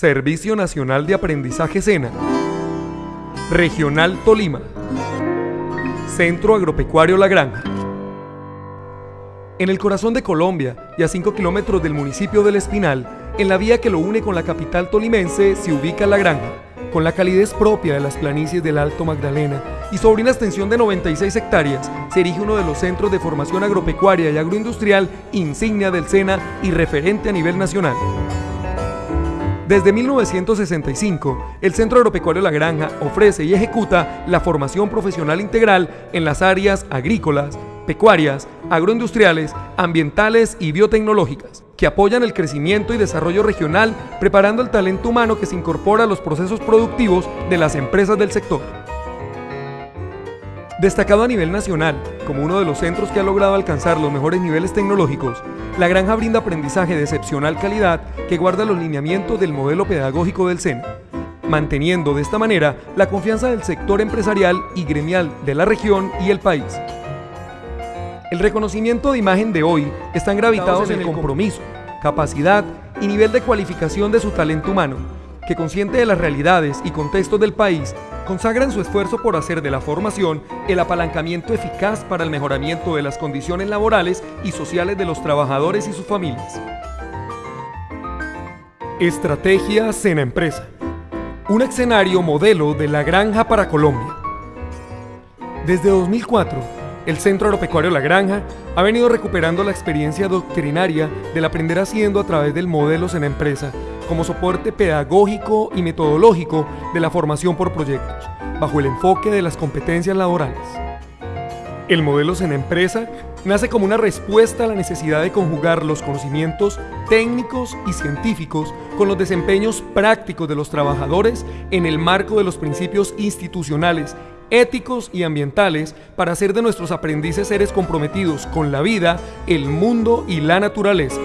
Servicio Nacional de Aprendizaje SENA, Regional Tolima, Centro Agropecuario La Granja. En el corazón de Colombia y a 5 kilómetros del municipio del Espinal, en la vía que lo une con la capital tolimense, se ubica La Granja, con la calidez propia de las planicies del Alto Magdalena y sobre una extensión de 96 hectáreas, se erige uno de los centros de formación agropecuaria y agroindustrial insignia del SENA y referente a nivel nacional. Desde 1965, el Centro Agropecuario La Granja ofrece y ejecuta la formación profesional integral en las áreas agrícolas, pecuarias, agroindustriales, ambientales y biotecnológicas, que apoyan el crecimiento y desarrollo regional, preparando el talento humano que se incorpora a los procesos productivos de las empresas del sector. Destacado a nivel nacional, como uno de los centros que ha logrado alcanzar los mejores niveles tecnológicos, la granja brinda aprendizaje de excepcional calidad que guarda los lineamientos del modelo pedagógico del SENA, manteniendo de esta manera la confianza del sector empresarial y gremial de la región y el país. El reconocimiento de imagen de hoy están gravitados en el compromiso, capacidad y nivel de cualificación de su talento humano, que consciente de las realidades y contextos del país, consagran su esfuerzo por hacer de la formación el apalancamiento eficaz para el mejoramiento de las condiciones laborales y sociales de los trabajadores y sus familias. Estrategia Sena Empresa. Un escenario modelo de la granja para Colombia. Desde 2004, el Centro Agropecuario La Granja ha venido recuperando la experiencia doctrinaria del aprender haciendo a través del modelo Sena Empresa como soporte pedagógico y metodológico de la formación por proyectos, bajo el enfoque de las competencias laborales. El modelo en Empresa nace como una respuesta a la necesidad de conjugar los conocimientos técnicos y científicos con los desempeños prácticos de los trabajadores en el marco de los principios institucionales, éticos y ambientales para hacer de nuestros aprendices seres comprometidos con la vida, el mundo y la naturaleza.